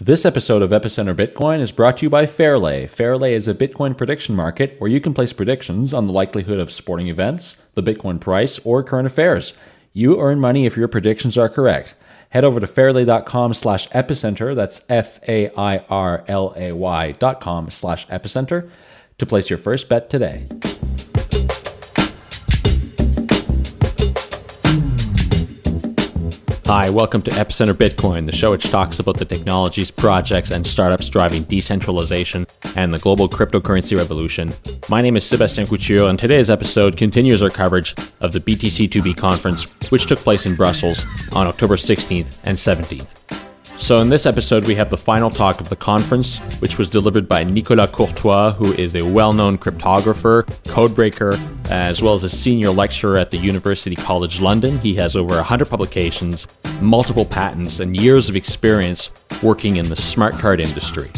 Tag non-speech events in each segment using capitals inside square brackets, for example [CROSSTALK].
This episode of Epicenter Bitcoin is brought to you by Fairlay. Fairlay is a Bitcoin prediction market where you can place predictions on the likelihood of sporting events, the Bitcoin price, or current affairs. You earn money if your predictions are correct. Head over to fairlay.com slash epicenter, that's F-A-I-R-L-A-Y dot com slash epicenter, to place your first bet today. Hi, welcome to Epicenter Bitcoin, the show which talks about the technologies, projects, and startups driving decentralization and the global cryptocurrency revolution. My name is Sebastien Couture, and today's episode continues our coverage of the BTC2B conference, which took place in Brussels on October 16th and 17th. So, in this episode, we have the final talk of the conference, which was delivered by Nicolas Courtois, who is a well known cryptographer, codebreaker, as well as a senior lecturer at the University College London. He has over 100 publications, multiple patents, and years of experience working in the smart card industry.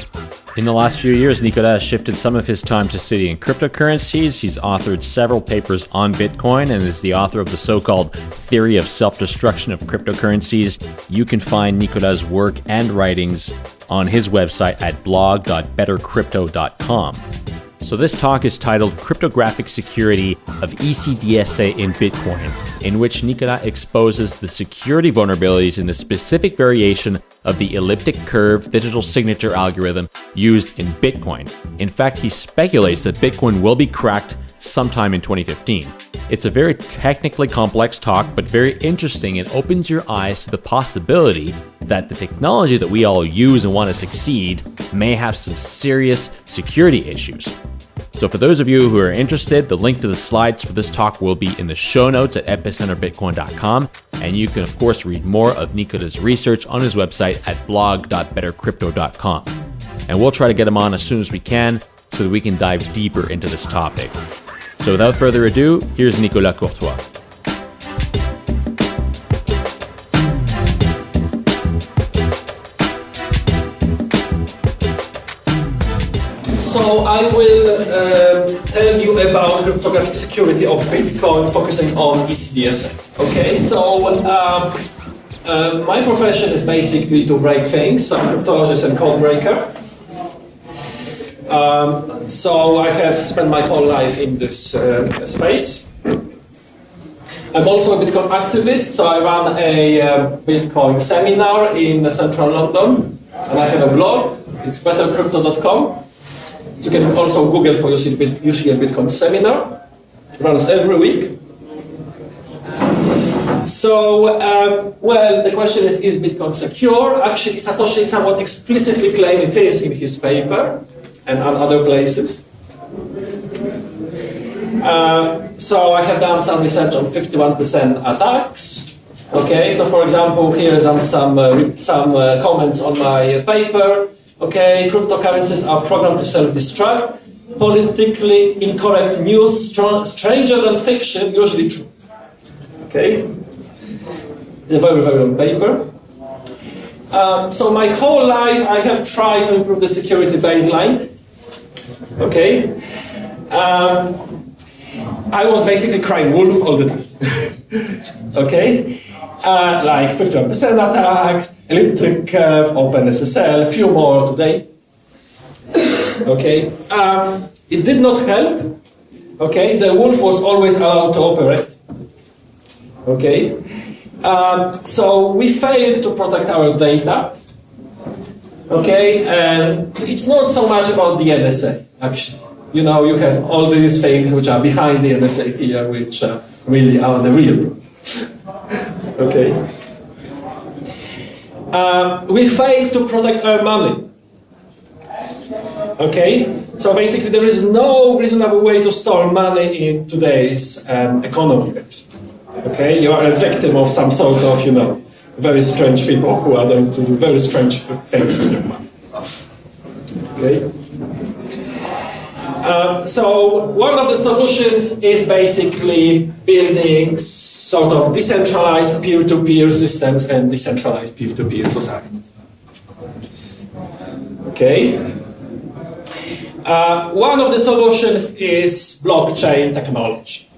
In the last few years, Nicolas has shifted some of his time to studying cryptocurrencies. He's authored several papers on Bitcoin and is the author of the so called theory of self destruction of cryptocurrencies. You can find Nicolas' work and writings on his website at blog.bettercrypto.com. So, this talk is titled Cryptographic Security of ECDSA in Bitcoin, in which Nicolas exposes the security vulnerabilities in the specific variation of the elliptic curve digital signature algorithm used in Bitcoin. In fact, he speculates that Bitcoin will be cracked sometime in 2015. It's a very technically complex talk, but very interesting and opens your eyes to the possibility that the technology that we all use and want to succeed may have some serious security issues. So, for those of you who are interested, the link to the slides for this talk will be in the show notes at epicenterbitcoin.com. And you can, of course, read more of Nicolas' research on his website at blog.bettercrypto.com. And we'll try to get him on as soon as we can so that we can dive deeper into this topic. So, without further ado, here's Nicolas Courtois. So I will uh, tell you about cryptographic security of Bitcoin, focusing on ECDSA. Okay, so um, uh, my profession is basically to break things. I'm a cryptologist and code breaker. Um, so I have spent my whole life in this uh, space. I'm also a Bitcoin activist, so I run a um, Bitcoin seminar in central London, and I have a blog. It's bettercrypto.com. You can also Google for usually a Bitcoin seminar. It runs every week. So, um, well, the question is, is Bitcoin secure? Actually, Satoshi somewhat explicitly claimed it is in his paper and on other places. Uh, so I have done some research on 51% attacks. Okay, so for example, here are some, some, uh, some uh, comments on my paper. Okay, cryptocurrencies are programmed to self-destruct. Politically incorrect news, stranger than fiction, usually true. Okay, it's a very, very long paper. Um, so my whole life I have tried to improve the security baseline. Okay, um, I was basically crying wolf all the time. [LAUGHS] okay, uh, like 51% attacks, elliptic curve, OpenSSL, a few more today. [COUGHS] okay, um, it did not help. Okay, the wolf was always allowed to operate. Okay, um, so we failed to protect our data. Okay, and it's not so much about the NSA, actually. You know, you have all these things which are behind the NSA here, which uh, really are the real [LAUGHS] okay. Uh, we fail to protect our money. Okay, so basically there is no reasonable way to store money in today's um, economy. Okay, you are a victim of some sort of, you know, very strange people who are going to do very strange things with your money. Okay. Uh, so one of the solutions is basically building sort of decentralized peer-to-peer systems and decentralized peer-to-peer societies. Okay. Uh, one of the solutions is blockchain technology.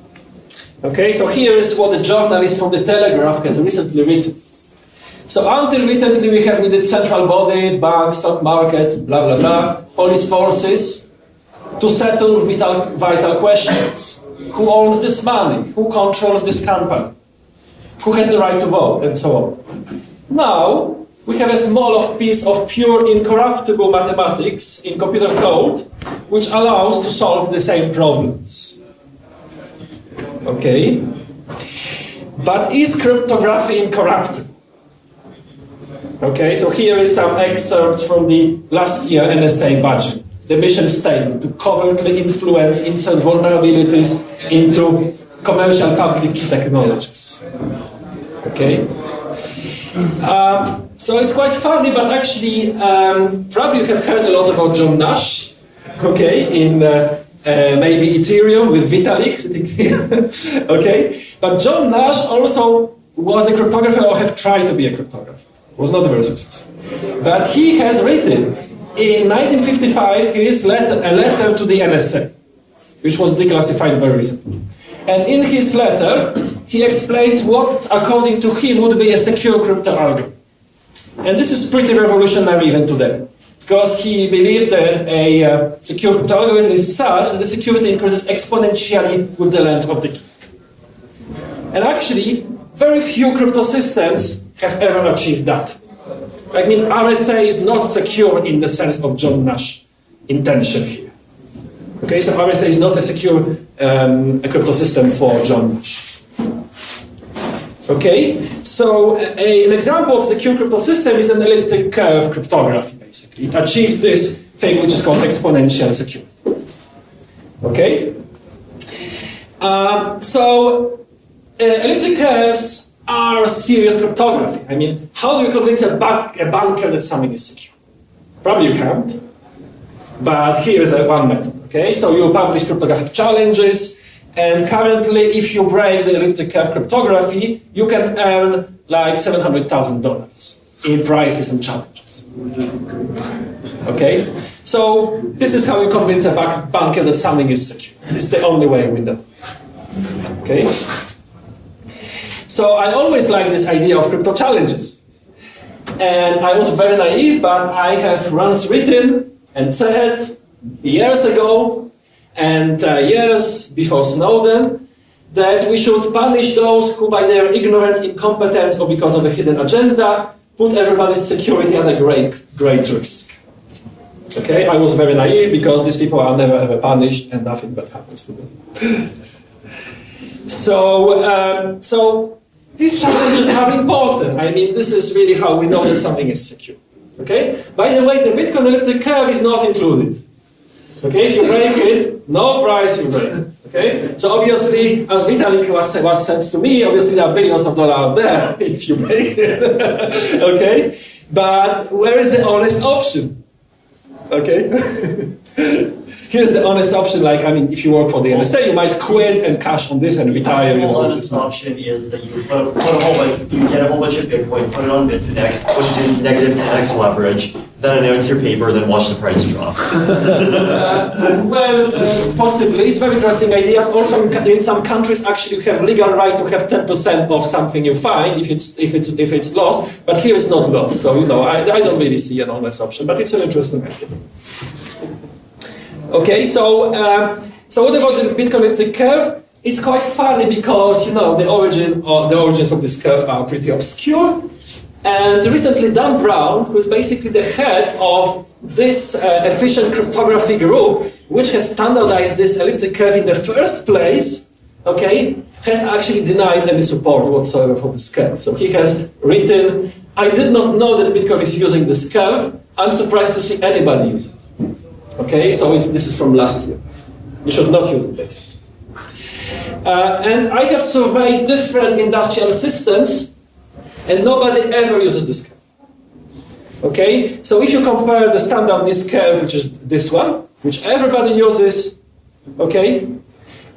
Okay, so here is what a journalist from the Telegraph has recently written. So until recently, we have needed central bodies, banks, stock market, blah, blah, blah, police forces to settle vital, vital questions. Who owns this money? Who controls this company? Who has the right to vote? And so on. Now, we have a small piece of pure incorruptible mathematics in computer code, which allows to solve the same problems. Okay? But is cryptography incorruptible? Okay, so here is some excerpts from the last year NSA budget. The mission statement to covertly influence insert vulnerabilities into commercial public technologies. Okay? Um, so it's quite funny, but actually, um, probably you have heard a lot about John Nash, okay, in uh, uh, maybe Ethereum with Vitalik [LAUGHS] okay? But John Nash also was a cryptographer or have tried to be a cryptographer. Was not very successful. But he has written in 1955 his letter, a letter to the NSA, which was declassified very recently. And in his letter, he explains what, according to him, would be a secure crypto algorithm. And this is pretty revolutionary even today, because he believes that a uh, secure crypto algorithm is such that the security increases exponentially with the length of the key. And actually, very few crypto systems have ever achieved that. I mean, RSA is not secure in the sense of John Nash intention here. Okay, so RSA is not a secure um, a crypto system for John Nash. Okay, so a, an example of a secure crypto system is an elliptic curve cryptography, basically. It achieves this thing which is called exponential security. Okay? Um, so, uh, elliptic curves are serious cryptography. I mean, how do you convince a, bank, a banker that something is secure? Probably you can't. But here is one method. Okay, so you publish cryptographic challenges, and currently, if you break the elliptic curve cryptography, you can earn like $700,000 in prizes and challenges. Okay? So, this is how you convince a banker that something is secure. It's the only way we know. Okay? So, I always like this idea of crypto challenges. And I was very naive, but I have once written and said years ago and uh, years before Snowden, that we should punish those who, by their ignorance, incompetence, or because of a hidden agenda, put everybody's security at a great, great risk. Okay, I was very naive because these people are never ever punished and nothing bad happens to them. [LAUGHS] so, um, so these challenges are important. I mean, this is really how we know that something is secure. Okay. By the way, the Bitcoin elliptic curve is not included. Okay, if you break it, no price you break. Okay, so obviously, as Vitalik was, was said to me, obviously there are billions of dollars out there [LAUGHS] if you break it. [LAUGHS] okay, but where is the honest option? Okay. [LAUGHS] Here's the honest option. Like, I mean, if you work for the NSA, you might quit and cash on this and retire. The honest option is that you put, put a whole bunch, you get a whole bunch of Bitcoin, put it on Bitfinex, push it in negative 10x leverage, then announce your paper, then watch the price drop. uh, [LAUGHS] well, uh, possibly. It's very interesting ideas. Also, in some countries, actually, you have legal right to have 10% of something you find if it's if it's if it's lost. But here it's not lost. So you know, I, I don't really see an honest option. But it's an interesting idea. Okay, so um, so what about the Bitcoin elliptic curve? It's quite funny because you know the origin or the origins of this curve are pretty obscure. And recently, Dan Brown, who is basically the head of this uh, efficient cryptography group, which has standardized this elliptic curve in the first place, okay, has actually denied any support whatsoever for this curve. So he has written, I did not know that Bitcoin is using this curve. I'm surprised to see anybody use it. Okay, so this is from last year. You should not use basically. Uh, and I have surveyed different industrial systems, and nobody ever uses this curve. Okay, so if you compare the standard NIST curve, which is this one, which everybody uses, okay,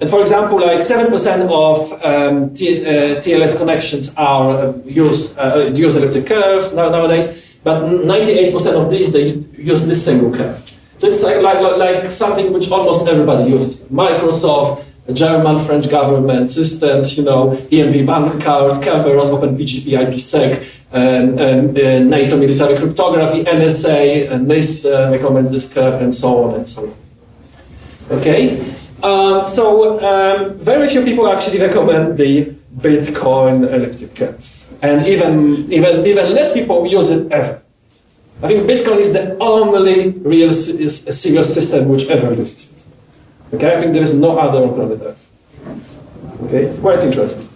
and for example, like 7% of um, uh, TLS connections are uh, use, uh, use elliptic curves nowadays, but 98% of these, they use this single curve. It's like, like, like something which almost everybody uses. Microsoft, German, French government systems, you know, EMV bank card, Kerberos, OpenPGP, IPsec, and, and uh, NATO military cryptography, NSA, and NIST uh, recommend this curve, and so on and so on. Okay, um, so um, very few people actually recommend the Bitcoin elliptic curve, and even even even less people use it ever. I think Bitcoin is the only real serious system which ever uses it. Okay, I think there is no other on planet Earth. Okay, it's quite interesting.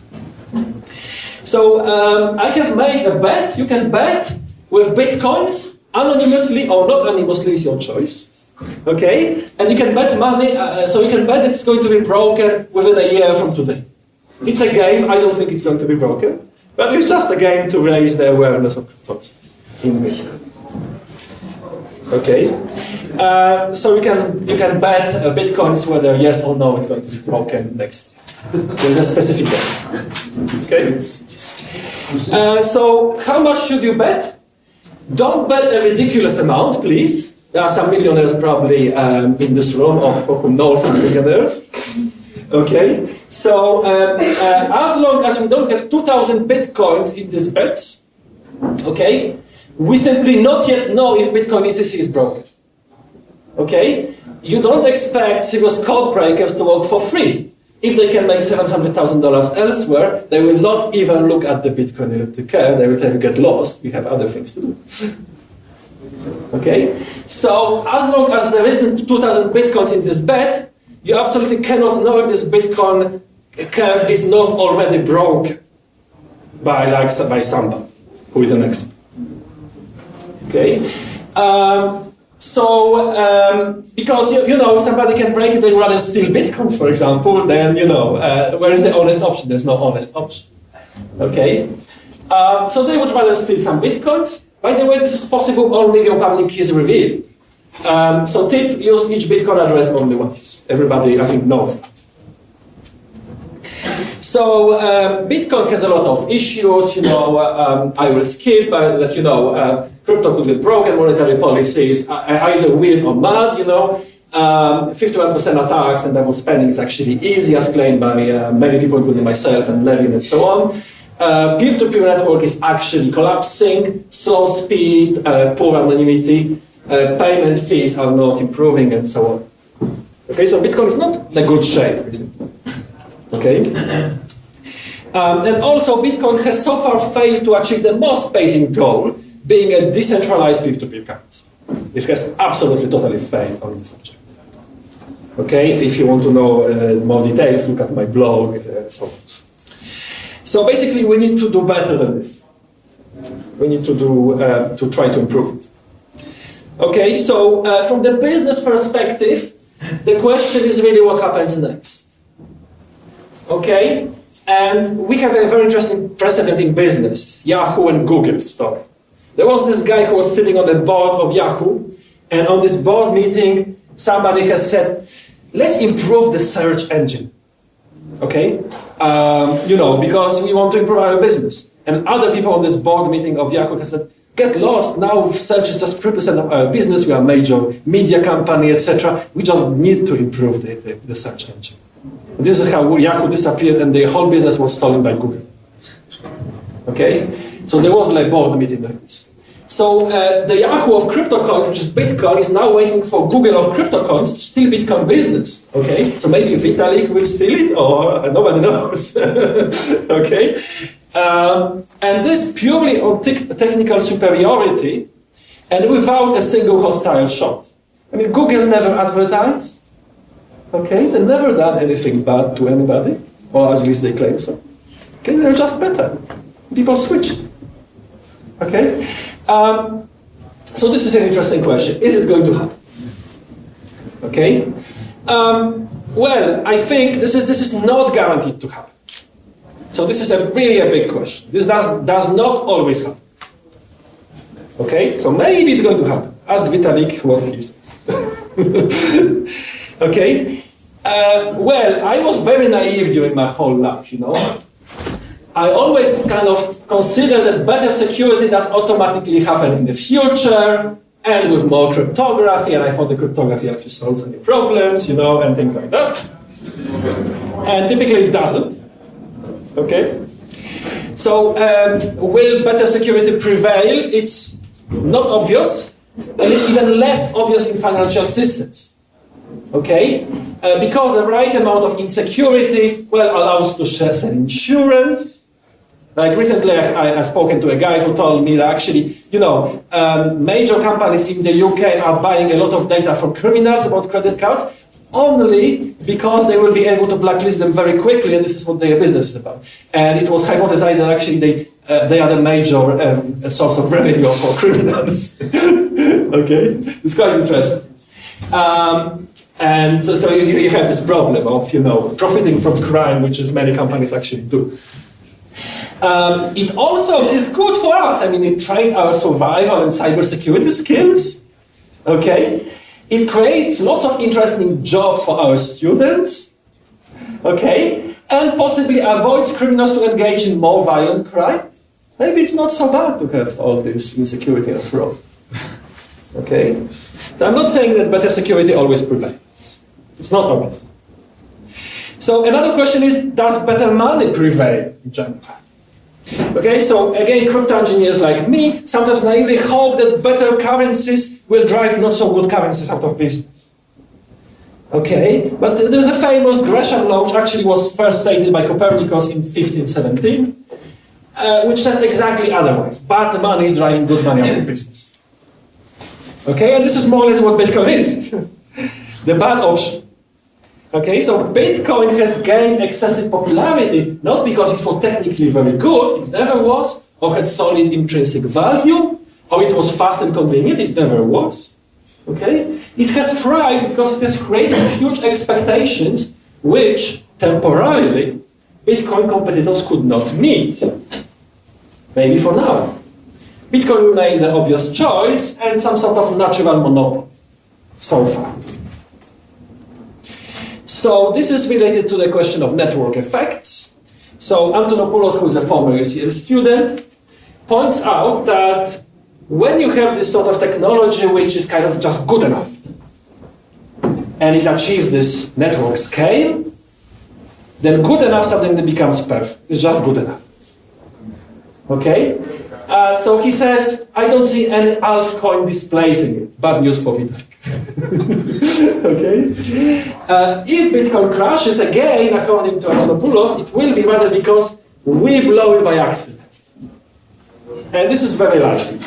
So um, I have made a bet. You can bet with bitcoins anonymously or not anonymously is your choice. Okay, and you can bet money. Uh, so you can bet it's going to be broken within a year from today. It's a game. I don't think it's going to be broken, but it's just a game to raise the awareness of crypto in Bitcoin. Okay, uh, so you can you can bet uh, bitcoins whether yes or no it's going to be broken next. There's a specific bet. Okay. Uh, so how much should you bet? Don't bet a ridiculous amount, please. There are some millionaires probably um, in this room or who know some millionaires. Okay, so um, uh, as long as we don't have 2,000 bitcoins in these bets, okay, we simply not yet know if Bitcoin ECC is broken. Okay, you don't expect serious code breakers to work for free. If they can make $700,000 elsewhere, they will not even look at the Bitcoin elliptic curve. They will tell you, get lost, we have other things to do. [LAUGHS] okay? So, as long as there isn't 2,000 Bitcoins in this bet, you absolutely cannot know if this Bitcoin curve is not already broken by, like, by somebody who is an expert. Okay? Um, so, um, because you, you, know somebody can break it and rather steal bitcoins, for example, then you know uh, where is the honest option? There's no honest option. Okay, um, so they would rather steal some bitcoins. By the way, this is possible only if your public key is revealed. Um, so tip: use each bitcoin address only once. Everybody, I think, knows that. So um, Bitcoin has a lot of issues. You know, um, I will skip uh, that. You know, uh, crypto could be broken. Monetary policies uh, either weird or mad. You know, 51% um, attacks and double spending is actually easy, as claimed by uh, many people, including myself and Levin and so on. Uh, peer-to-peer network is actually collapsing. Slow speed, uh, poor anonymity, payment fees are not improving, and so on. Okay, so Bitcoin is not in a good shape. Okay. [CLEARS THROAT] Um, and also, Bitcoin has so far failed to achieve the most basic goal, being a decentralized peer-to-peer currency. This has absolutely, totally failed on this subject. Okay, if you want to know uh, more details, look at my blog. Uh, so, so basically, we need to do better than this. We need to do uh, to try to improve it. Okay, so uh, from the business perspective, the question is really what happens next. Okay, and we have a very interesting precedent in business, Yahoo and Google story. There was this guy who was sitting on the board of Yahoo, and on this board meeting, somebody has said, let's improve the search engine. Okay? Um, you know, because we want to improve our business. And other people on this board meeting of Yahoo have said, get lost, now search is just 3% of our business, we are a major media company, etc. We don't need to improve the, the, the search engine. This is how Yahoo disappeared and the whole business was stolen by Google. Okay? So there was like board meeting like this. So uh, the Yahoo of crypto coins, which is Bitcoin, is now waiting for Google of crypto coins to steal Bitcoin business. Okay, so maybe Vitalik will steal it, or uh, nobody [LAUGHS] knows. okay, um, and this purely on te technical superiority, and without a single hostile shot. I mean, Google never advertised. Okay, they never done anything bad to anybody, or at least they claim so. Okay, they're just better. People switched. Okay, um, so this is an interesting question. Is it going to happen? Okay, um, well, I think this is this is not guaranteed to happen. So this is a really a big question. This does does not always happen. Okay, so maybe it's going to happen. Ask Vitalik what he says. [LAUGHS] okay, uh, well, I was very naive during my whole life, you know. I always kind of considered that better security does automatically happen in the future and with more cryptography, and I thought the cryptography actually solves any problems, you know, and things like that. And typically it doesn't. Okay? So um, will better security prevail? It's not obvious, and it's even less obvious in financial systems. Okay? Uh, because the right amount of insecurity, well, allows to share some insurance. Like recently, I, I, spoken to a guy who told me that actually, you know, um, major companies in the UK are buying a lot of data from criminals about credit cards only because they will be able to blacklist them very quickly, and this is what their business is about. And it was hypothesized that actually they, uh, they are the major um, source of revenue for criminals. [LAUGHS] okay, it's quite interesting. Um, and so, so you, you, have this problem of, you know, profiting from crime, which is many companies actually do. Um, it also is good for us. I mean, it trains our survival and cybersecurity skills. Okay? It creates lots of interesting jobs for our students. Okay? And possibly avoids criminals to engage in more violent crime. Maybe it's not so bad to have all this insecurity and fraud. [LAUGHS] Okay? So I'm not saying that better security always prevails. It's not obvious. So another question is, does better money prevail in general? Okay, so again, crypto engineers like me sometimes naively hope that better currencies will drive not so good currencies out of business. Okay, but there's a famous Gresham law, which actually was first stated by Copernicus in 1517, uh, which says exactly otherwise. Bad money is driving good money out of business. Okay, and this is more or less what Bitcoin is. [LAUGHS] the bad option. Okay, so Bitcoin has gained excessive popularity, not because it was technically very good, it never was, or had solid intrinsic value, or it was fast and convenient, it never was. Okay? It has thrived because it has created huge expectations which, temporarily, Bitcoin competitors could not meet. Maybe for now. Bitcoin remained the obvious choice and some sort of natural monopoly so far. So this is related to the question of network effects. So Antonopoulos, who is a former UCL student, points out that when you have this sort of technology which is kind of just good enough, and it achieves this network scale, then good enough suddenly becomes perfect. It's just good enough. Okay? Uh, so he says, I don't see any altcoin displacing it. Bad news for Vitalik. [LAUGHS] okay? Uh, if Bitcoin crashes again, according to Antonopoulos, it will be rather because we blow it by accident. And this is very likely.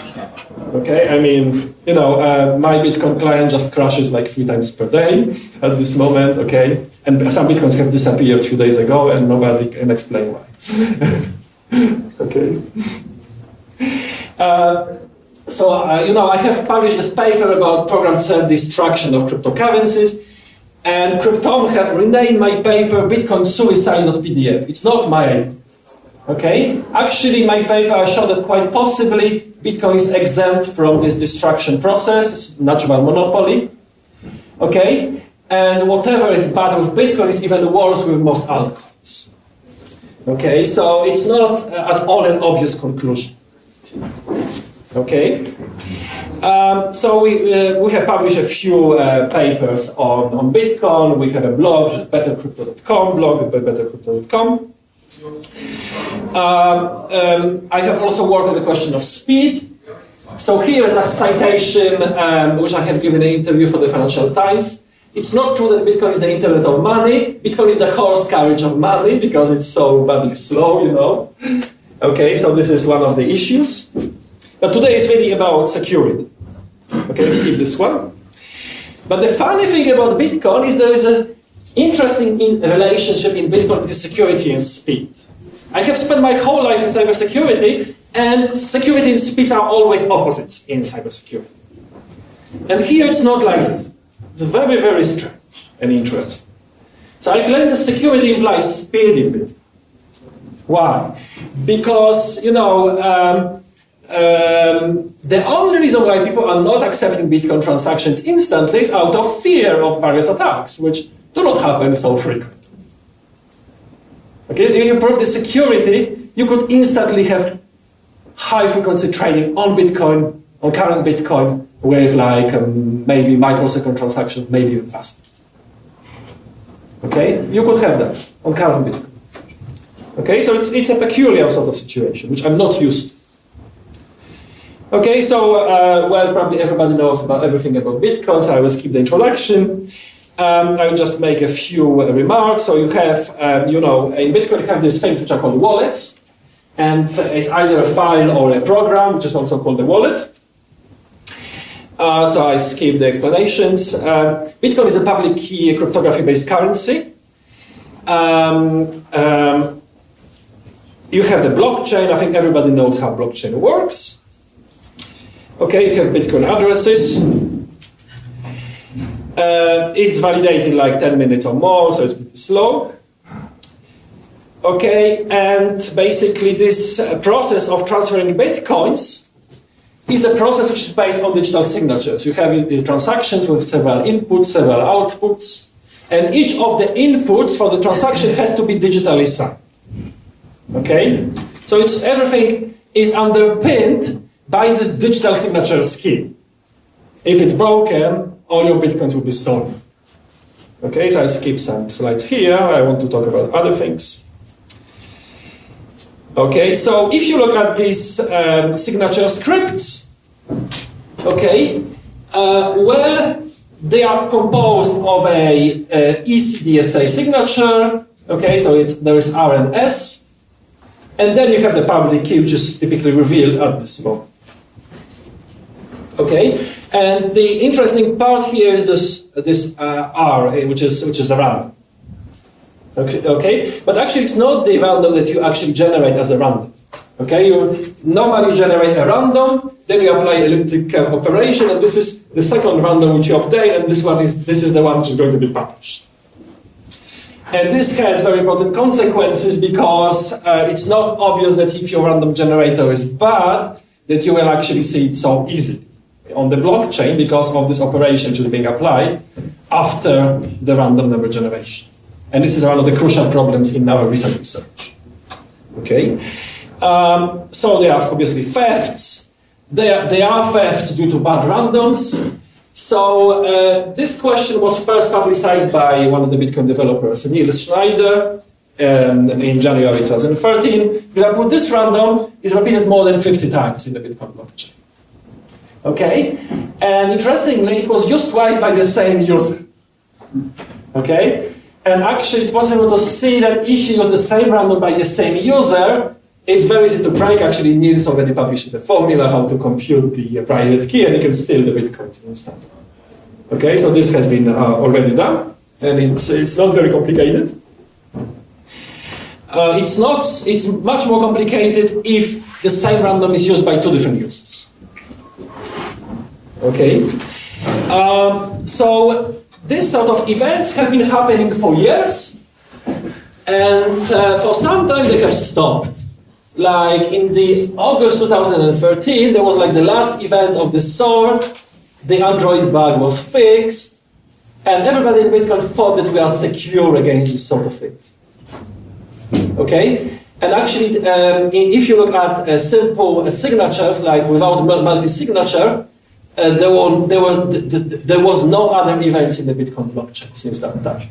Okay, I mean, you know, uh, my Bitcoin client just crashes like three times per day at this moment, okay? And some Bitcoins have disappeared a few days ago and nobody can explain why. [LAUGHS] okay? Uh, so, uh, you know, I have published this paper about programmed self-destruction of cryptocurrencies, and Cryptome have renamed my paper Bitcoin Suicide.pdf. It's not my idea. Okay? Actually, my paper I showed that quite possibly Bitcoin is exempt from this destruction process, natural monopoly. Okay? And whatever is bad with Bitcoin is even worse with most altcoins. Okay, so it's not uh, at all an obvious conclusion. Okay. Um, so we, uh, we have published a few uh, papers on, on Bitcoin. We have a blog, bettercrypto.com, blog at bettercrypto.com. Um, um, I have also worked on the question of speed. So here is a citation um, which I have given an interview for the Financial Times. It's not true that Bitcoin is the internet of money. Bitcoin is the horse carriage of money because it's so badly slow, you know. Okay, so this is one of the issues. But today is really about security. Okay, let's keep this one. But the funny thing about Bitcoin is there is an interesting in relationship in Bitcoin between security and speed. I have spent my whole life in cybersecurity, and security and speed are always opposites in cybersecurity. And here it's not like this. It's very, very strange and interesting. So I claim that security implies speed in Bitcoin. Why? Because, you know, um, um, the only reason why people are not accepting Bitcoin transactions instantly is out of fear of various attacks, which do not happen so frequently. Okay, if you improve the security, you could instantly have high frequency trading on Bitcoin, on current Bitcoin, with like um, maybe microsecond transactions, maybe even faster. Okay, you could have that on current Bitcoin. Okay, so it's, it's a peculiar sort of situation, which I'm not used to. Okay, so, uh, well, probably everybody knows about everything about Bitcoin, so I will skip the introduction. Um, I will just make a few uh, remarks. So you have, um, you know, in Bitcoin you have these things which are called wallets, and it's either a file or a program, which is also called a wallet. Uh, so I skip the explanations. Uh, Bitcoin is a public key cryptography-based currency. Um, um, you have the blockchain. I think everybody knows how blockchain works. Okay, you have Bitcoin addresses. Uh, it's validated like 10 minutes or more, so it's slow. Okay, and basically this uh, process of transferring bitcoins is a process which is based on digital signatures. You have the transactions with several inputs, several outputs, and each of the inputs for the transaction has to be digitally signed. Okay, so it's everything is underpinned by this digital signature scheme. If it's broken, all your bitcoins will be stolen. Okay, so I skip some slides here. I want to talk about other things. Okay, so if you look at these um, signature scripts, okay, uh, well, they are composed of a, a ECDSA signature. Okay, so it's, there is R and then you have the public key, which is typically revealed at this moment. Okay, and the interesting part here is this this uh, R, which is which is a random. Okay, okay, but actually it's not the random that you actually generate as a random. Okay, you normally generate a random, then you apply elliptic curve operation, and this is the second random which you obtain, and this one is this is the one which is going to be published. And this has very important consequences because uh, it's not obvious that if your random generator is bad, that you will actually see it so easily on the blockchain because of this operation which is being applied after the random number generation. And this is one of the crucial problems in our recent research. Okay, um, so there are obviously thefts. There, there are thefts due to bad randoms. So uh, this question was first publicized by one of the Bitcoin developers, Nils Schneider, um, in January 2013. For example, this random is repeated more than 50 times in the Bitcoin blockchain. Okay, and interestingly, it was used twice by the same user. Okay, and actually, it was able to see that if you use the same random by the same user, it's very easy to break. Actually, Nils already publishes a formula how to compute the private key, and you can steal the bitcoins instantly. Okay, so this has been uh, already done, and it's it's not very complicated. Uh, it's not. It's much more complicated if the same random is used by two different users. Okay, um, so this sort of events have been happening for years, and uh, for some time they have stopped. Like in the August 2013, there was like the last event of this sort. The Android bug was fixed, and everybody in Bitcoin thought that we are secure against this sort of things. Okay, and actually, um, if you look at uh, simple uh, signatures, like without multi-signature, uh, there, were, there, were, there was no other events in the Bitcoin blockchain since that time.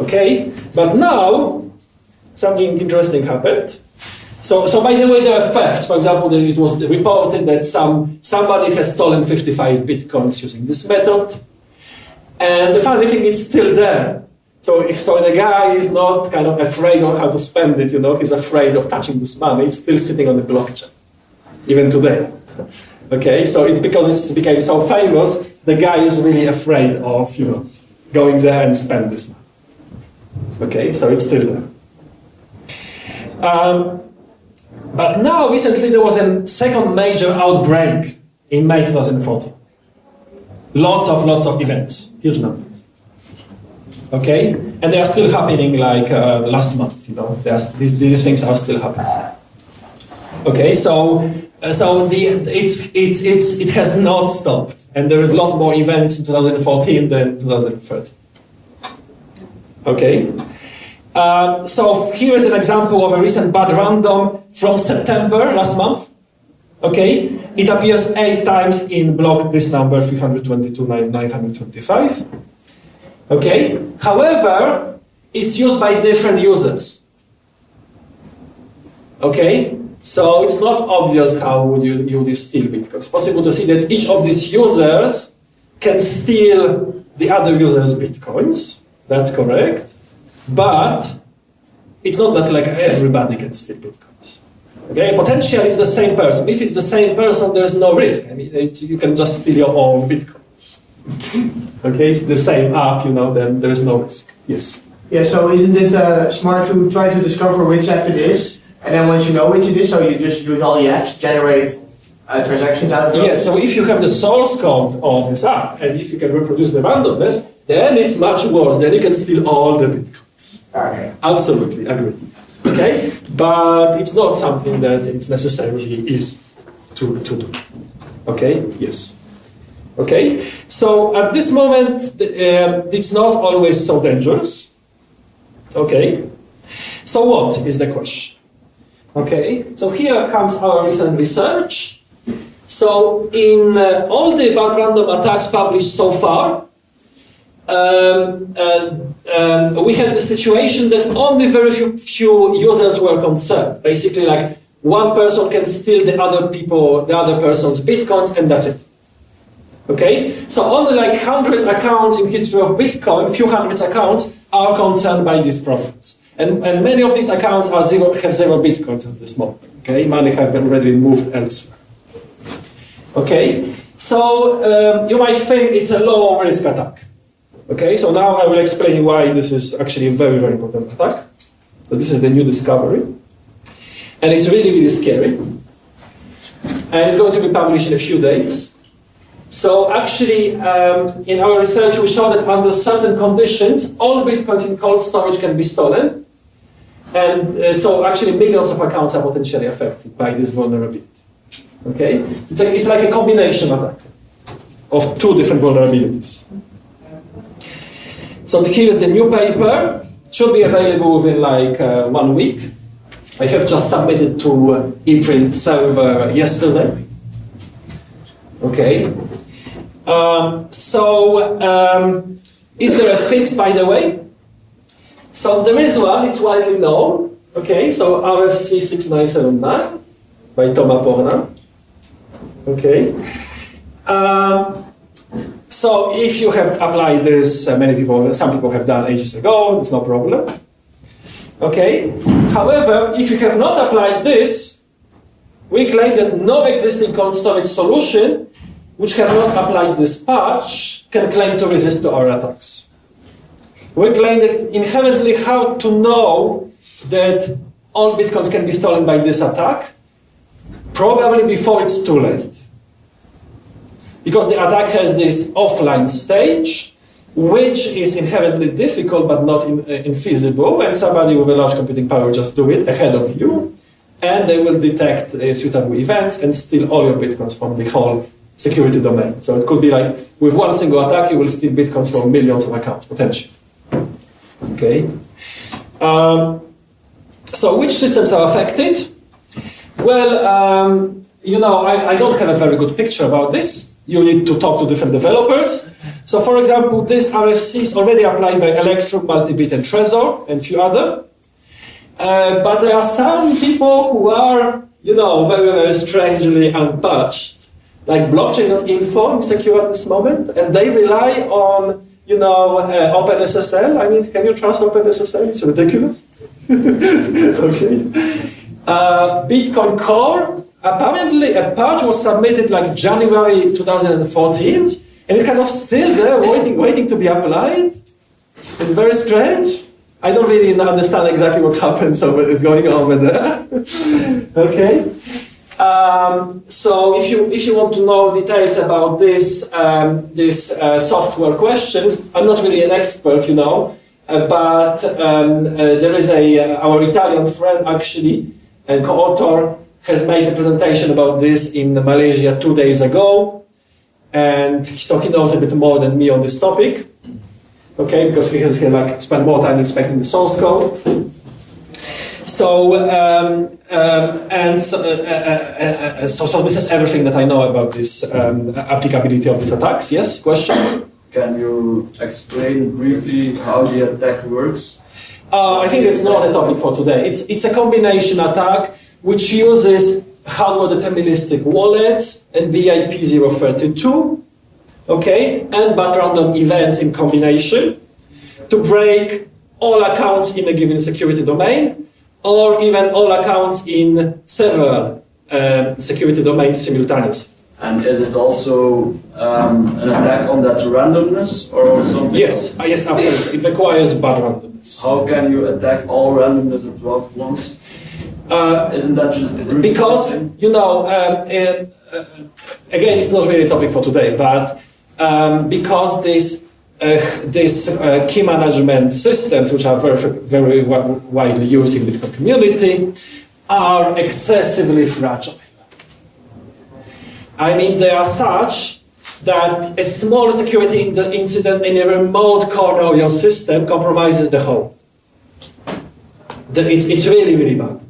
Okay, but now something interesting happened. So, so by the way, there are thefts. For example, it was reported that some somebody has stolen 55 bitcoins using this method, and the funny thing, it's still there. So, if, so the guy is not kind of afraid of how to spend it. You know, he's afraid of touching this money. It's still sitting on the blockchain, even today. [LAUGHS] Okay, so it's because it became so famous, the guy is really afraid of, you know, going there and spend this money. Okay, so it's still there. Um, but now, recently, there was a second major outbreak in May 2014. Lots of, lots of events, huge numbers. Okay, and they are still happening like uh, last month, you know, these, these things are still happening. Okay, so uh, so the, it's, it's, it's, it has not stopped. And there is a lot more events in 2014 than 2013. Okay. Uh, so here is an example of a recent bad random from September last month. Okay. It appears eight times in block this number 322,925. Okay. However, it's used by different users. Okay, so it's not obvious how would you, you would steal Bitcoin. It's possible to see that each of these users can steal the other user's Bitcoins. That's correct. But it's not that like everybody can steal Bitcoins. Okay, potential is the same person. If it's the same person, there's no risk. I mean, you can just steal your own Bitcoins. [LAUGHS] okay, it's the same app, you know, then there's no risk. Yes. Yeah, so isn't it uh, smart to try to discover which app it is, and then once you know which it is, so you just use all the apps, generate uh, transactions out of it? Yes, so if you have the source code of this app, and if you can reproduce the randomness, then it's much worse. Then you can steal all the bitcoins. Okay. Absolutely, agree. Okay, but it's not something that it's necessarily easy to, to do. Okay, yes. Okay, so at this moment, um, it's not always so dangerous. Okay, so what is the question? Okay, so here comes our recent research. So in uh, all the bad random attacks published so far, um, uh, we had the situation that only very few, few users were concerned. Basically, like one person can steal the other people, the other person's bitcoins, and that's it. Okay, so only like hundred accounts in history of Bitcoin, few hundred accounts are concerned by these problems, and, and many of these accounts are zero have zero bitcoins at this moment. Okay, money have been already moved elsewhere. Okay, so um, you might think it's a low risk attack. Okay, so now I will explain why this is actually a very, very important attack. So this is the new discovery. And it's really, really scary. And it's going to be published in a few days. So actually, um, in our research, we show that under certain conditions, all bitcoins in cold storage can be stolen. And uh, so actually millions of accounts are potentially affected by this vulnerability. Okay? It's like, it's like a combination attack of two different vulnerabilities. So here's the new paper. It Should be available within like uh, one week. I have just submitted to ePrint server yesterday. Okay. Um, so, um, is there a fix, by the way? So there is one, it's widely known. Okay, so RFC 6979 by Thomas Pornin. Okay. Um, so if you have applied this, uh, many people, some people have done ages ago, it's no problem. Okay. However, if you have not applied this, we claim that no existing cold storage solution which have not applied this patch can claim to resist to our attacks. We claim that inherently how to know that all bitcoins can be stolen by this attack, probably before it's too late because the attack has this offline stage, which is inherently difficult but not in, uh, infeasible, and somebody with a large computing power just do it ahead of you, and they will detect uh, suitable events and steal all your bitcoins from the whole security domain. So it could be like with one single attack, you will steal bitcoins from millions of accounts potentially. Okay. Um, so which systems are affected? Well, um, you know, I, I don't have a very good picture about this you need to talk to different developers. So for example, this RFC is already applied by Electrum, Multibit, and Trezor, and few other. Uh, but there are some people who are, you know, very, very strangely unpatched. Like blockchain.info is secure at this moment, and they rely on, you know, uh, OpenSSL. I mean, can you trust OpenSSL? It's ridiculous. [LAUGHS] okay. Uh, Bitcoin Core apparently a patch was submitted like January 2014, and it's kind of still there, waiting, waiting to be applied. It's very strange. I don't really understand exactly what happens over is going over there. [LAUGHS] okay. Um, so if you if you want to know details about this um, this uh, software questions, I'm not really an expert, you know, uh, but um, uh, there is a uh, our Italian friend actually and co-author has made a presentation about this in Malaysia two days ago. And so he knows a bit more than me on this topic. Okay, because he has like spent more time inspecting the source code. So, um, um, and so, uh, uh, uh, so, so, this is everything that I know about this um, applicability of these attacks. Yes, questions? Can you explain briefly how the attack works? I think it's not a topic for today. It's, it's a combination attack which uses hardware deterministic wallets and BIP 032, okay, and but random events in combination to break all accounts in a given security domain or even all accounts in several uh, security domains simultaneously. And is it also um, an attack on that randomness or something? Yes, uh, yes, absolutely. It requires bad randomness. How can you attack all randomness at once? Uh, Isn't that just because you know, um, uh, uh, again, it's not really a topic for today, but um, because this uh, these uh, key management systems, which are very very widely used in the Bitcoin community, are excessively fragile. I mean, they are such that a small security in- incident in a remote corner of your system compromises the whole. The- It's, it's really, really bad.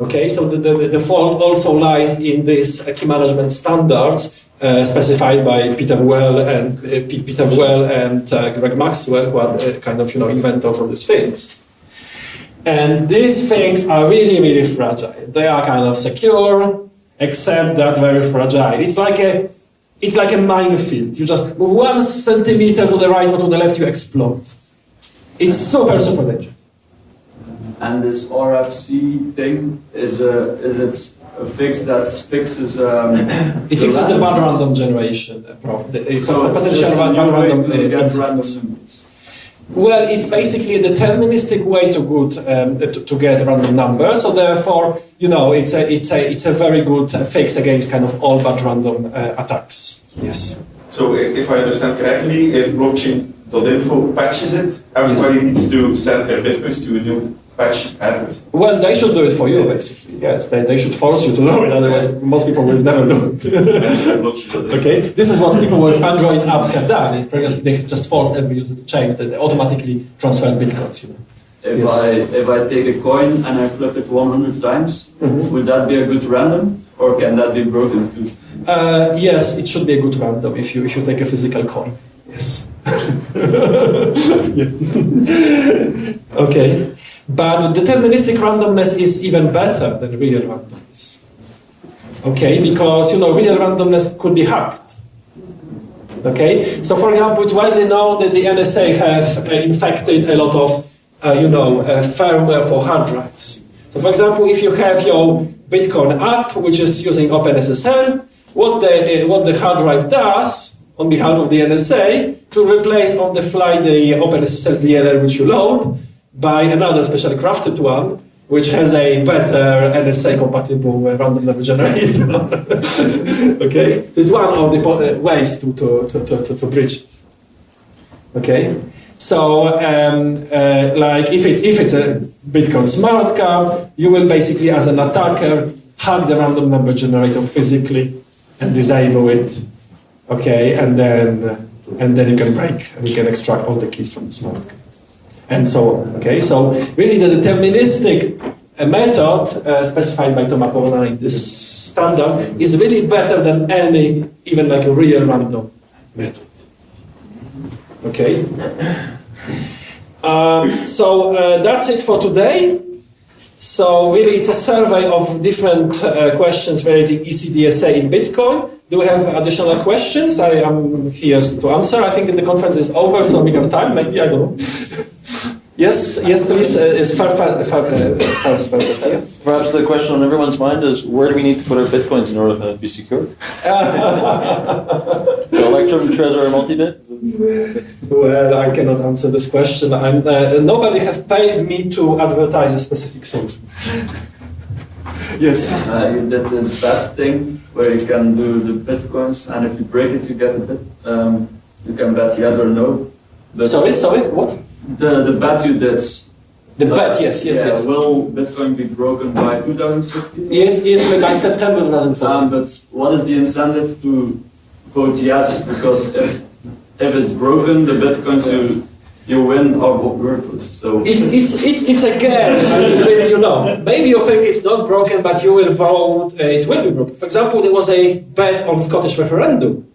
Okay, so the, the, the fault also lies in these uh, key management standards uh, specified by Pieter Wuille and uh, Pieter Wuille and uh, Greg Maxwell, who are the kind of you know inventors of these things. And these things are really, really fragile. They are kind of secure, except that very fragile. It's like a it's like a minefield. You just move one centimeter to the right or to the left, you explode. It's super, super dangerous. And this RFC thing is a is it a fix that fixes um, [COUGHS] It fixes the bad random generation uh, problem, the uh, So it's potential bad random to uh, random. Well, it's basically a deterministic way to good um, to, to get random numbers. So therefore, you know, it's a it's a it's a very good uh, fix against kind of all bad random uh, attacks. Yes. So if I understand correctly, if blockchain.info patches it, everybody needs to send their bitcoins to a new address. Well, they should do it for you, basically. Yes, they, they should force you to do it. Otherwise, most people will never do it. [LAUGHS] Okay, this is what people with Android apps have done. In previous, they have just forced every user to change. that They automatically transferred bitcoins. You know. If Yes. I if I take a coin and I flip it 100 times, Mm-hmm. would that be a good random, or can that be broken too? Uh, yes, it should be a good random if you if you take a physical coin. Yes. [LAUGHS] [LAUGHS] Okay, but deterministic randomness is even better than real randomness. Okay, because you know real randomness could be hacked. Okay, so for example, it's widely known that the NSA have uh, infected a lot of uh, you know uh, firmware for hard drives. So for example, if you have your Bitcoin app which is using OpenSSL, what the uh, what the hard drive does on behalf of the NSA to replace on the fly the OpenSSL DLL which you load by another specially crafted one which has a better NSA compatible uh, random number generator. [LAUGHS] okay, it's one of the uh, ways to, to, to, to, to, it. Okay, so um, uh, like if it's if it's a Bitcoin smart card, you will basically, as an attacker, hack the random number generator physically and disable it. Okay, and then and then you can break and you can extract all the keys from the smart card and so on. Okay, so really the deterministic uh, method uh, specified by Thomas Pornin in this standard is really better than any, even like a real random method. Okay. Um, so uh, that's it for today. So really, it's a survey of different uh, questions relating ECDSA in Bitcoin. Do we have additional questions? I am here to answer. I think the conference is over, so we have time. Maybe I don't know. [LAUGHS] yes, yes, please. Uh, is far, far, far, uh, first, first, yeah. Perhaps the question on everyone's mind is where do we need to put our bitcoins in order for them to be secure? [LAUGHS] the Electrum Trezor MultiBit? Well, I cannot answer this question. I'm, uh, nobody have paid me to advertise a specific solution. [LAUGHS] yes. Uh, you did this bet thing where you can do the bitcoins, and if you break it, you get a bit. Um, you can bet yes or no. But Sorry, sorry. What? The the bet you did. The bet. Yes, yes, yeah, yes. Will Bitcoin be broken by 2015? It's, it's by September 2015. Um, but what is the incentive to vote yes? Because if if it's broken, the bitcoins you you win are worthless. So It's, it's, it's, it's I mean, really, you know, maybe you think it's not broken, but you will vote, uh, it will be broken. For example, there was a bet on Scottish referendum.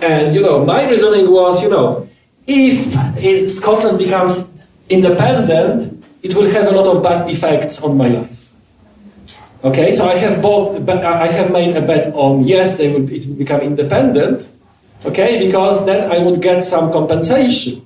And, you know, my reasoning was, you know, if Scotland becomes independent, it will have a lot of bad effects on my life. Okay, so I have bought, I have made a bet on yes, they will, it will become independent. Okay, because then I would get some compensation.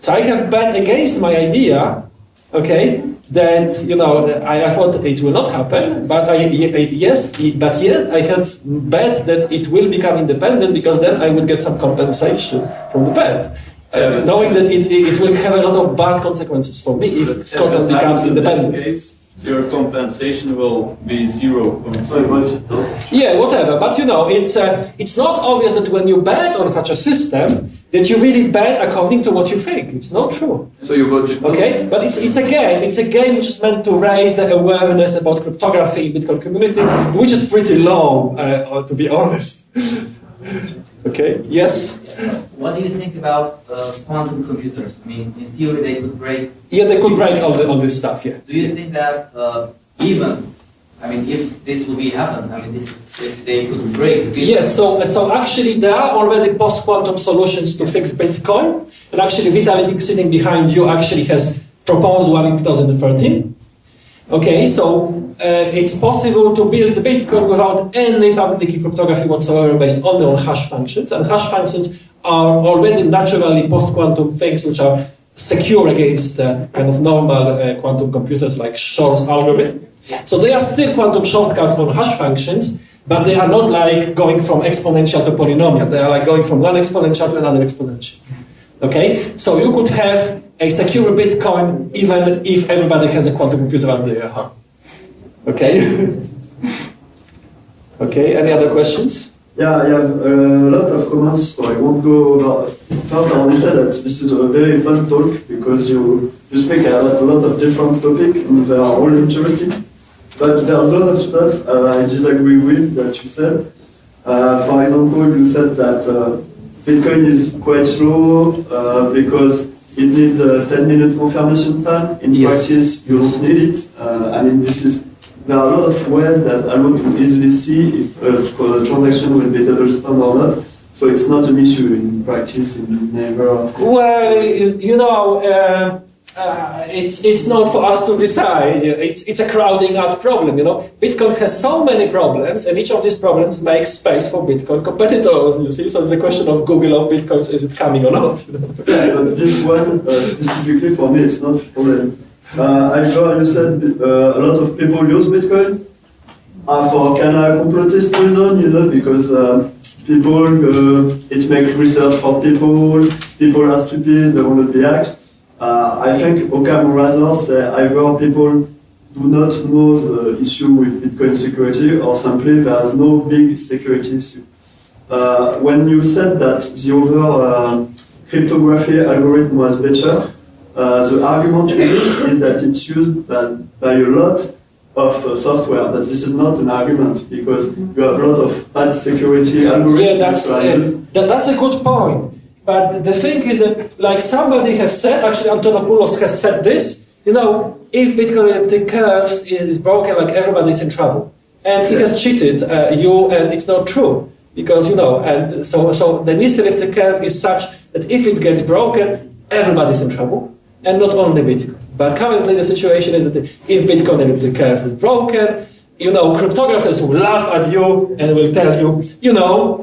So I have bet against my idea. Okay, that you know I, I thought it will not happen, but I, yes, but yet I have bet that it will become independent because then I would get some compensation from the bet. Uh, knowing that it, it will have a lot of bad consequences for me if But Scotland if becomes happens in independent. this case, your compensation will be zero. Yeah, whatever. But you know, it's uh, it's not obvious that when you bet on such a system that you really bet according to what you think. It's not true. So you voted no? Okay, but it's it's a game. It's a game which is meant to raise the awareness about cryptography in Bitcoin community, which is pretty low, uh, to be honest. [LAUGHS] okay. Yes. What do you think about uh, quantum computers? I mean, in theory, they could break. Yeah, they could break all, the, all this stuff. Yeah. Do you think that uh, even, I mean, if this will be happen, I mean, this, if they could break. Yes, so, so actually there are already post-quantum solutions to fix Bitcoin, and actually Vitalik sitting behind you actually has proposed one in 2013. Okay, so uh, it's possible to build Bitcoin without any public key cryptography whatsoever based only on hash functions, and hash functions are already naturally post-quantum things which are secure against uh, kind of normal uh, quantum computers like Shor's algorithm. So they are still quantum shortcuts on hash functions, but they are not like going from exponential to polynomial. They are like going from one exponential to another exponential. Okay, so you could have a secure Bitcoin even if everybody has a quantum computer under their arm. Okay. [LAUGHS] okay. Any other questions? Yeah, I have a lot of comments, so I won't go over. First, I to say that this is a very fun talk because you, you speak about a lot of different topics and they are all interesting. But there's a lot of stuff uh, I disagree with that you said. Uh, for example, you said that uh, Bitcoin is quite slow uh, because it needs a 10 minute confirmation time. In Yes. practice, you don't need it. Uh, I mean, this is there are a lot of ways that allow to easily see if a transaction will be double spend or not. So it's not an issue in practice. In never. Well, you, know, uh, uh, it's it's not for us to decide. It's it's a crowding out problem. You know, Bitcoin has so many problems, and each of these problems makes space for Bitcoin competitors. You see, so it's a question of Google of Bitcoins: is it coming or not? you know? Yeah, but this one uh, specifically for me, it's not a problem. Uh, I heard you said uh, a lot of people use Bitcoin uh, for kind of complotist reason, you know, because uh, people, uh, it makes research for people, people are stupid, they want to be hacked. Uh, I think Occam rather say either people do not know the issue with Bitcoin security or simply there's no big security issue. Uh, when you said that the other cryptography algorithm was better, uh, the argument you is that it's used by, by a lot of uh, software, but this is not an argument because you have a lot of bad security algorithms. Yeah, that's uh, that, that's a good point. But the thing is that, like somebody has said, actually Antonopoulos has said this. You know, if Bitcoin elliptic curves is broken, like everybody's in trouble, and he has cheated uh, you, and it's not true because you know. And so, so the NIST elliptic curve is such that if it gets broken, everybody's in trouble, and not only Bitcoin. But currently, the situation is that if Bitcoin elliptic curve is broken, you know, cryptographers will laugh at you and will tell you, you know,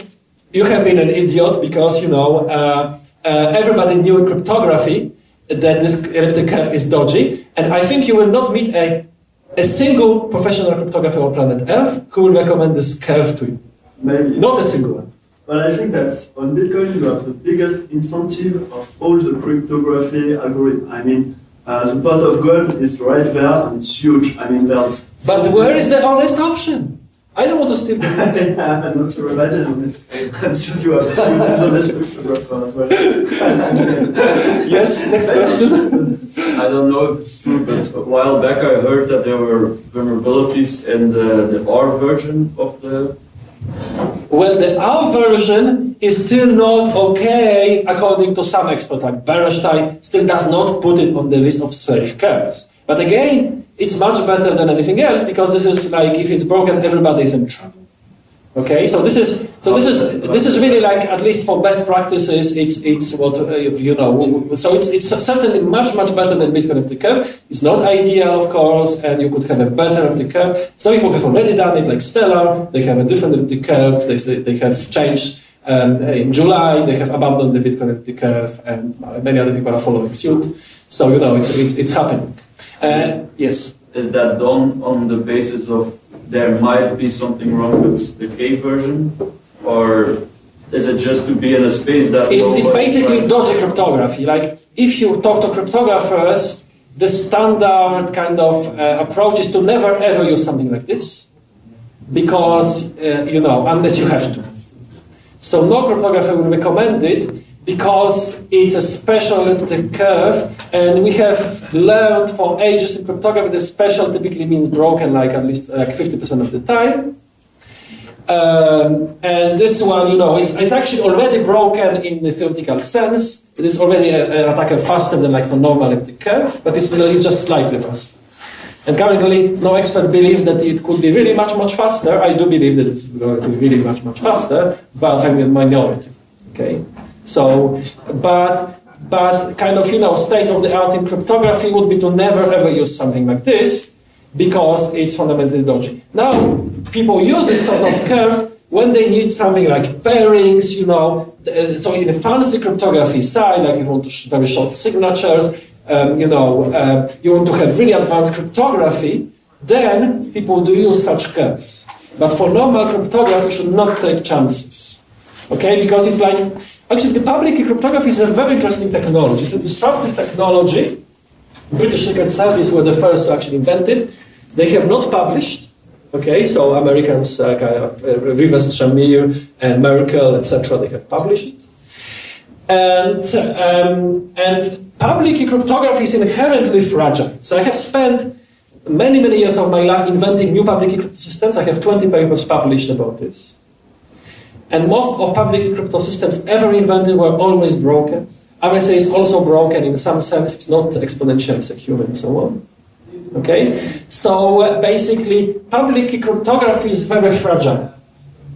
you have been an idiot because you know uh, uh, everybody knew in cryptography that this elliptic curve is dodgy, and I think you will not meet a a single professional cryptographer on planet Earth who will recommend this curve to you. Maybe. Not a single one. But I think that on Bitcoin you have the biggest incentive of all the cryptography algorithm. I mean, uh, the pot of gold is right there and it's huge. I mean, there's. But where is the honest option? I don't want to steal Bitcoin. [LAUGHS] yeah, not to rely on it. I'm sure you have a few dishonest cryptographers as well. [LAUGHS] yes, next question. I don't know if it's true, but a while back I heard that there were vulnerabilities in the, the R version of the. Well, the our version is still not okay according to some experts, like Bernstein still does not put it on the list of safe curves. But again, it's much better than anything else because this is like if it's broken, everybody is in trouble. Okay, so this is so this is this is really like at least for best practices, it's it's what uh, you know. So it's it's certainly much much better than Bitcoin empty curve. It's not ideal, of course, and you could have a better empty curve. Some people have already done it, like Stellar. They have a different empty curve. They they have changed. Um, in July, they have abandoned the Bitcoin empty curve, and many other people are following suit. So you know, it's it's, it's happening. Uh, yes. Is that done on the basis of there might be something wrong with the K version, or is it just to be in a space that? It's, it's basically dodgy cryptography. Like if you talk to cryptographers, the standard kind of uh, approach is to never ever use something like this, because uh, you know unless you have to. So no cryptographer would recommend it because it's a special elliptic curve, and we have learned for ages in cryptography that special typically means broken, like at least like 50% of the time. Um, and this one, you know, it's, it's actually already broken in the theoretical sense. It is already a- an attacker faster than like the normal elliptic curve, but it's, it's just slightly faster. And currently, no expert believes that it could be really much, much faster. I do believe that it's going to be really much, much faster, but I'm a minority. Okay, so, but, but kind of, you know, state of the art in cryptography would be to never ever use something like this because it's fundamentally dodgy. Now, people use this sort of curves when they need something like pairings, you know. uh, So in the fancy cryptography side, like if you want sh- very short signatures, um, you know, uh, you want to have really advanced cryptography, then people do use such curves. But for normal cryptography, you should not take chances. Okay, because it's like, actually the public key cryptography is a very interesting technology. It's a disruptive technology. British Secret Service were the first to actually invent it. They have not published. Okay, so Americans like uh, uh, Rivest Shamir and Merkle, etc., they have published it. And um, and public key cryptography is inherently fragile. So I have spent many many years of my life inventing new public key systems. I have 20 papers published about this. And most of public crypto systems ever invented were always broken. RSA is also broken in some sense, it's not exponentially secure and so on. Okay? So uh, basically, public cryptography is very fragile.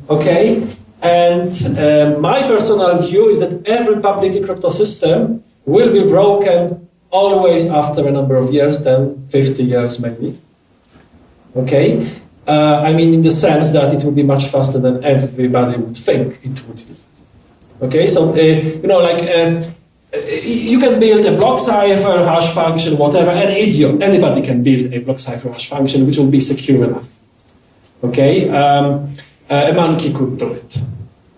Okay? And uh, my personal view is that every public crypto system will be broken always after a number of years, 10, 50 years maybe. Okay? Uh, I mean, in the sense that it will be much faster than everybody would think it would be. Okay, so uh, you know, like uh, you can build a block cipher, hash function, whatever. An idiot, anybody can build a block cipher hash function which will be secure enough. Okay, um, uh, a monkey could do it.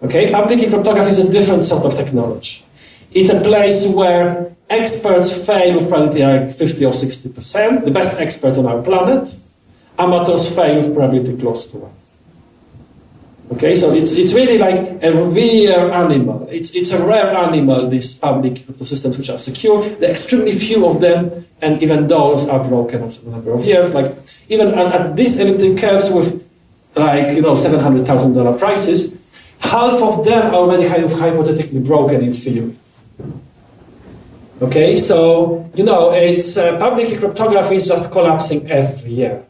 Okay, public key cryptography is a different sort of technology. It's a place where experts fail with probability like 50 or 60 percent. The best experts on our planet. Amateurs fail with probability close to one. Okay, so it's, it's really like a rare animal. It's, it's a rare animal, these public crypto systems which are secure. There are extremely few of them, and even those are broken after a number of years. Like even at, at these elliptic curves with like you know seven hundred thousand dollar prices, half of them are already kind of hypothetically broken in theory. Okay, so you know it's uh, public cryptography is just collapsing every year.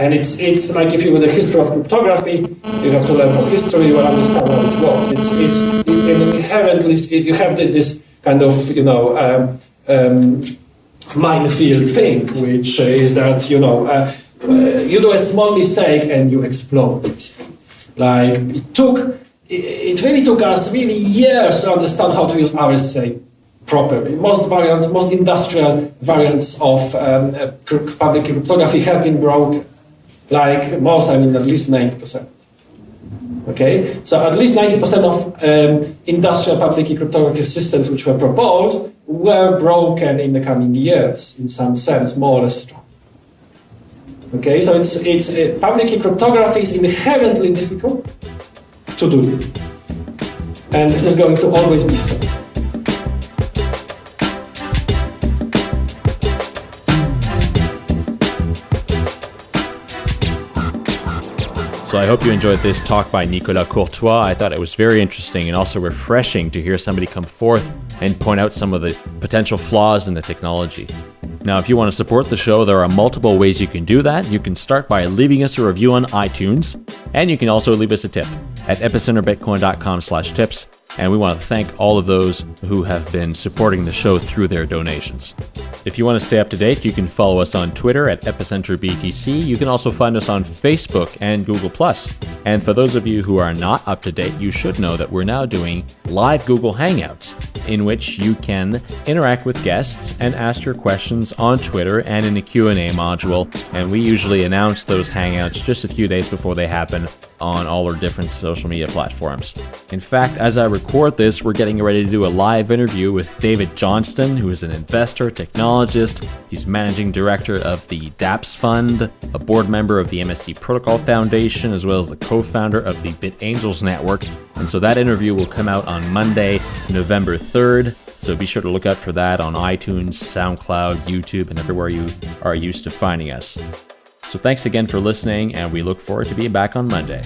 And it's, it's like if you were the history of cryptography, you have to learn from history, you will understand how it works. It's, it's, it's inherently, you have this kind of, you know, um, um, minefield thing, which is that, you know, uh, uh, you do a small mistake and you explode. basically. Like, it took, it, it really took us really years to understand how to use RSA properly. Most variants, most industrial variants of um, uh, public cryptography have been broken. Like most, I mean at least 90%. Okay, so at least 90% of um, industrial public key cryptography systems which were proposed were broken in the coming years, in some sense, more or less. Okay, so it's, it's uh, public key cryptography is inherently difficult to do, and this is going to always be so. So I hope you enjoyed this talk by Nicolas Courtois. I thought it was very interesting and also refreshing to hear somebody come forth and point out some of the potential flaws in the technology. Now, if you want to support the show, there are multiple ways you can do that. You can start by leaving us a review on iTunes, and you can also leave us a tip at epicenterbitcoin.com slash tips. And we want to thank all of those who have been supporting the show through their donations. If you want to stay up to date, you can follow us on Twitter at EpicenterBTC. You can also find us on Facebook and Google+. And for those of you who are not up to date, you should know that we're now doing live Google Hangouts, in which you can interact with guests and ask your questions on Twitter and in the Q&A module. And we usually announce those Hangouts just a few days before they happen on all our different social media platforms. In fact, as I record this, we're getting ready to do a live interview with David Johnston, who is an investor, technologist. He's managing director of the DApps Fund, a board member of the MSC Protocol Foundation, as well as the co-founder of the BitAngels Network. And so that interview will come out on Monday, November 3rd. So be sure to look out for that on iTunes, SoundCloud, YouTube, and everywhere you are used to finding us. So thanks again for listening, and we look forward to being back on Monday.